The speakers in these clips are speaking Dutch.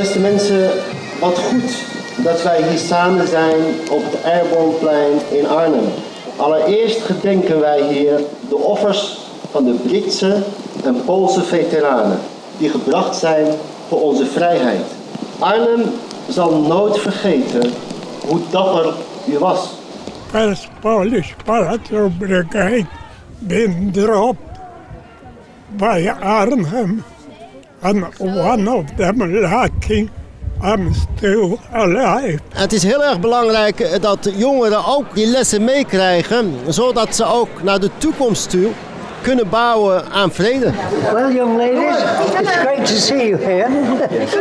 Beste mensen, wat goed dat wij hier samen zijn op het Airborneplein in Arnhem. Allereerst gedenken wij hier de offers van de Britse en Poolse veteranen die gebracht zijn voor onze vrijheid. Arnhem zal nooit vergeten hoe dapper u was. First Polish Patrol Brigade been dropped by Arnhem, and one of them lucky I'm still alive. Het is heel erg belangrijk dat jongeren ook die lessen meekrijgen, zodat ze ook naar de toekomst toe kunnen bouwen aan vrede. Well, young ladies, it's great to see you here.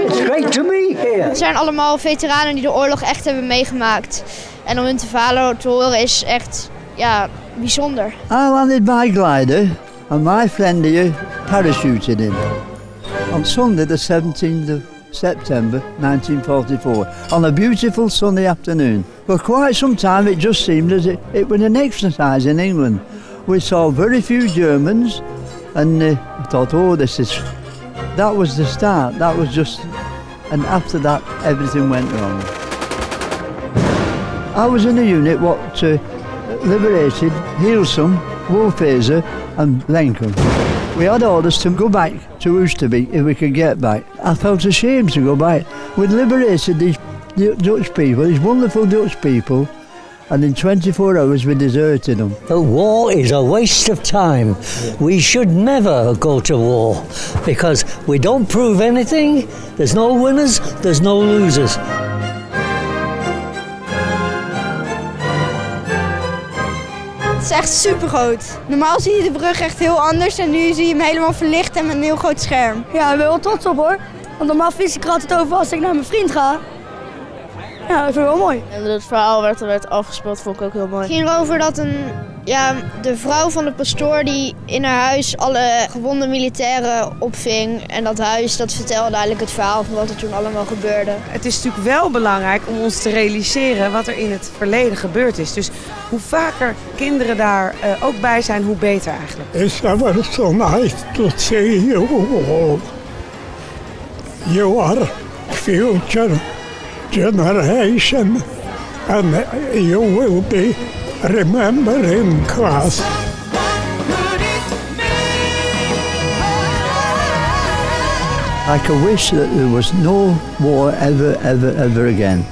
It's great to be here. Het zijn allemaal veteranen die de oorlog echt hebben meegemaakt. En om hun te verhalen te horen is echt ja, bijzonder. I landed my glider and my friend here parachuted in. On Sunday the 17th of September 1944 on a beautiful sunny afternoon. For quite some time it just seemed as it, it was an exercise in England. We saw very few Germans and uh, I thought, oh, this is... That was the start. That was just... And after that, everything went wrong. I was in a unit what uh, liberated Heilsum, Wolfhazer and Lenkum. We had orders to go back to Oosterbeek if we could get back. I felt ashamed to go back. We'd liberated these Dutch people, these wonderful Dutch people, and in 24 hours we deserted them. The war is a waste of time. We should never go to war because we don't prove anything. There's no winners, there's no losers. Het is echt super groot. Normaal zie je de brug echt heel anders en nu zie je hem helemaal verlicht en met een heel groot scherm. Ja, ik ben wel trots op hoor. Want normaal vis ik er altijd over als ik naar mijn vriend ga. Ja, dat vind ik wel mooi. En het verhaal werd er werd afgespeeld, vond ik ook heel mooi. Het ging erover dat een, ja, de vrouw van de pastoor die in haar huis alle gewonde militairen opving. En dat huis dat vertelde eigenlijk het verhaal van wat er toen allemaal gebeurde. Het is natuurlijk wel belangrijk om ons te realiseren wat er in het verleden gebeurd is. Dus hoe vaker kinderen daar uh, ook bij zijn, hoe beter eigenlijk. It's ever so nice to see you all. You are future generation and you will be remembering class. I could wish that there was no war ever, ever, ever again.